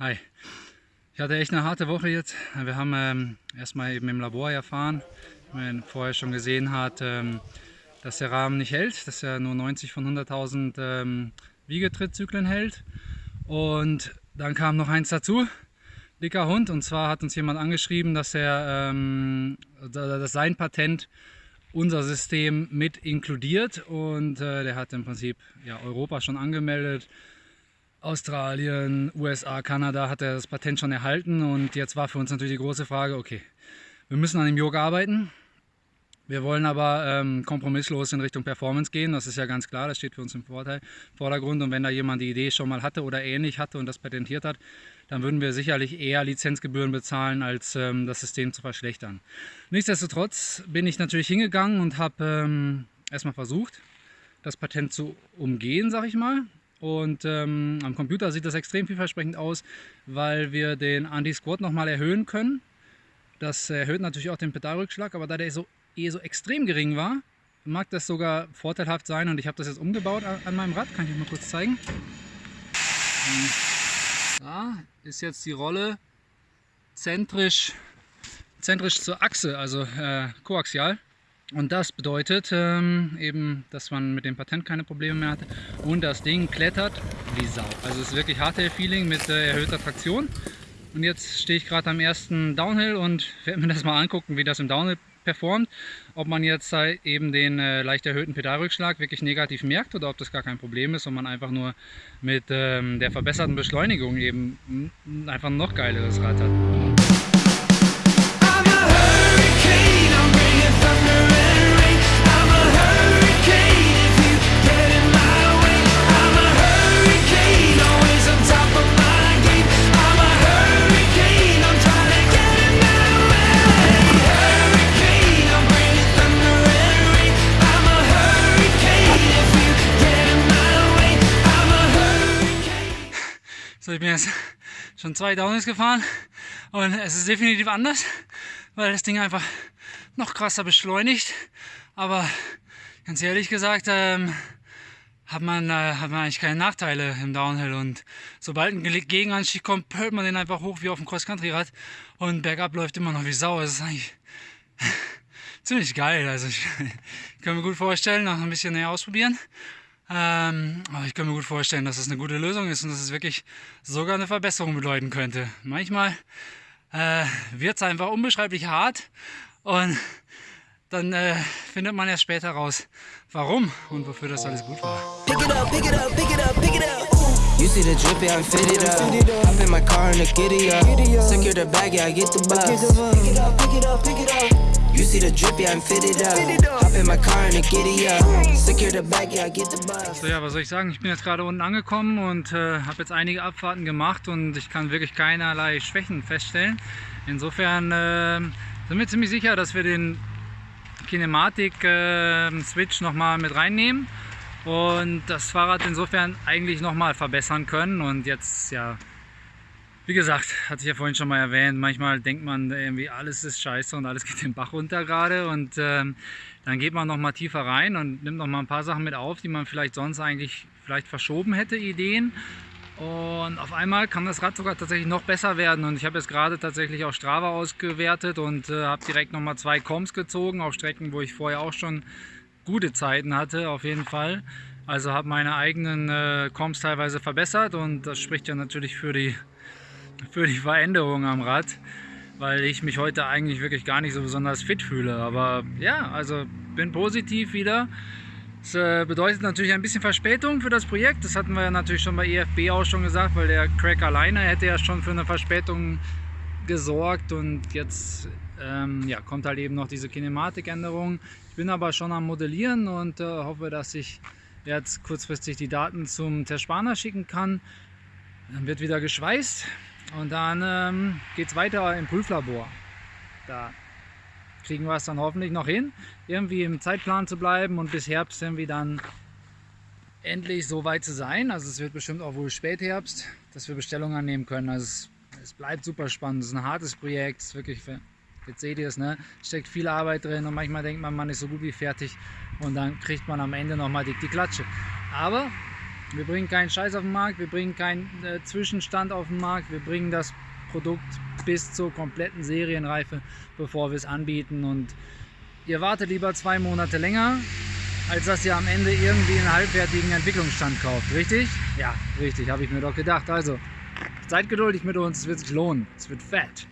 Hi. Ich hatte echt eine harte Woche jetzt. Wir haben ähm, erstmal eben im Labor erfahren, wie man vorher schon gesehen hat, ähm, dass der Rahmen nicht hält, dass er nur 90 von 100.000 ähm, Wiegetrittzyklen hält. Und dann kam noch eins dazu, dicker Hund. Und zwar hat uns jemand angeschrieben, dass er ähm, dass sein Patent unser System mit inkludiert. Und äh, der hat im Prinzip ja, Europa schon angemeldet Australien, USA, Kanada hat er das Patent schon erhalten und jetzt war für uns natürlich die große Frage, okay, wir müssen an dem Yoga arbeiten. Wir wollen aber ähm, kompromisslos in Richtung Performance gehen, das ist ja ganz klar, das steht für uns im Vorteil, Vordergrund. Und wenn da jemand die Idee schon mal hatte oder ähnlich hatte und das patentiert hat, dann würden wir sicherlich eher Lizenzgebühren bezahlen, als ähm, das System zu verschlechtern. Nichtsdestotrotz bin ich natürlich hingegangen und habe ähm, erstmal versucht, das Patent zu umgehen, sag ich mal. Und ähm, am Computer sieht das extrem vielversprechend aus, weil wir den Anti-Squat nochmal erhöhen können. Das erhöht natürlich auch den Pedalrückschlag, aber da der so, eh so extrem gering war, mag das sogar vorteilhaft sein und ich habe das jetzt umgebaut an, meinem Rad, kann ich euch mal kurz zeigen. Da ist jetzt die Rolle zentrisch, zentrisch zur Achse, also äh, koaxial. Und das bedeutet ähm, eben, dass man mit dem Patent keine Probleme mehr hat und das Ding klettert wie Sau. Also es ist wirklich Hardtail-Feeling mit äh, erhöhter Traktion. Und jetzt stehe ich gerade am ersten Downhill und werde mir das mal angucken, wie das im Downhill performt. Ob man jetzt halt eben den äh, leicht erhöhten Pedalrückschlag wirklich negativ merkt oder ob das gar kein Problem ist und man einfach nur mit ähm, der verbesserten Beschleunigung eben einfach ein noch geileres Rad hat. So, ich bin jetzt schon zwei Downhills gefahren und es ist definitiv anders, weil das Ding einfach noch krasser beschleunigt. Aber ganz ehrlich gesagt, ähm, hat man, äh, hat man eigentlich keine Nachteile im Downhill und sobald ein Gegenanstieg kommt, pölt man den einfach hoch wie auf dem Cross-Country-Rad und bergab läuft immer noch wie Sau. Das ist eigentlich ziemlich geil. Also ich, kann mir gut vorstellen, noch ein bisschen näher ausprobieren. Ähm, aber ich kann mir gut vorstellen, dass es das eine gute Lösung ist und dass es wirklich sogar eine Verbesserung bedeuten könnte. Manchmal äh, wird es einfach unbeschreiblich hart und dann äh, findet man erst später raus, warum und wofür das alles gut war. Pick it up, pick it up, pick it up, pick it up. You see the drip, yeah, I'm fitted up. Hop in my car and the giddy up. Secure the bag, yeah, I get the bus. Pick it up, pick it up, pick it up. You see the drip, yeah, I'm fitted up. Hop in my car and giddy up. Secure the bag, yeah, I get the bus. So ja, was soll ich sagen? Ich bin jetzt gerade unten angekommen und äh, habe jetzt einige Abfahrten gemacht und ich kann wirklich keinerlei Schwächen feststellen. Insofern äh, sind wir ziemlich sicher, dass wir den Kinematik-Switch äh, nochmal mit reinnehmen und das Fahrrad insofern eigentlich nochmal verbessern können und jetzt ja wie gesagt, hatte ich ja vorhin schon mal erwähnt, manchmal denkt man irgendwie, alles ist scheiße und alles geht den Bach runter gerade und ähm, dann geht man noch mal tiefer rein und nimmt noch mal ein paar Sachen mit auf, die man vielleicht sonst eigentlich vielleicht verschoben hätte, Ideen. Und auf einmal kann das Rad sogar tatsächlich noch besser werden und ich habe jetzt gerade tatsächlich auch Strava ausgewertet und äh, habe direkt noch mal zwei Coms gezogen auf Strecken, wo ich vorher auch schon gute Zeiten hatte, auf jeden Fall. Also habe meine eigenen äh, Comps teilweise verbessert und das spricht ja natürlich für die für die Veränderung am Rad, weil ich mich heute eigentlich wirklich gar nicht so besonders fit fühle. Aber ja, also bin positiv wieder. Das äh, bedeutet natürlich ein bisschen Verspätung für das Projekt. Das hatten wir ja natürlich schon bei EFB auch schon gesagt, weil der Crack alleine hätte ja schon für eine Verspätung gesorgt und jetzt ähm, ja, kommt halt eben noch diese Kinematikänderung. Ich bin aber schon am Modellieren und äh, hoffe, dass ich jetzt kurzfristig die Daten zum Terspana schicken kann. Dann wird wieder geschweißt. Und dann ähm, geht es weiter im Prüflabor. Da kriegen wir es dann hoffentlich noch hin, irgendwie im Zeitplan zu bleiben und bis Herbst irgendwie dann endlich so weit zu sein. Also es wird bestimmt auch wohl Spätherbst, dass wir Bestellungen annehmen können. Also es, es bleibt super spannend. Es ist ein hartes Projekt. Es ist wirklich, jetzt seht ihr es, ne? steckt viel Arbeit drin und manchmal denkt man, man ist so gut wie fertig und dann kriegt man am Ende nochmal die, die Klatsche. Aber Wir bringen keinen Scheiß auf den Markt, wir bringen keinen äh, Zwischenstand auf den Markt, wir bringen das Produkt bis zur kompletten Serienreife, bevor wir es anbieten. Und ihr wartet lieber zwei Monate länger, als dass ihr am Ende irgendwie einen halbwertigen Entwicklungsstand kauft. Richtig? Ja, richtig, habe ich mir doch gedacht. Also, seid geduldig mit uns, es wird sich lohnen. Es wird fett.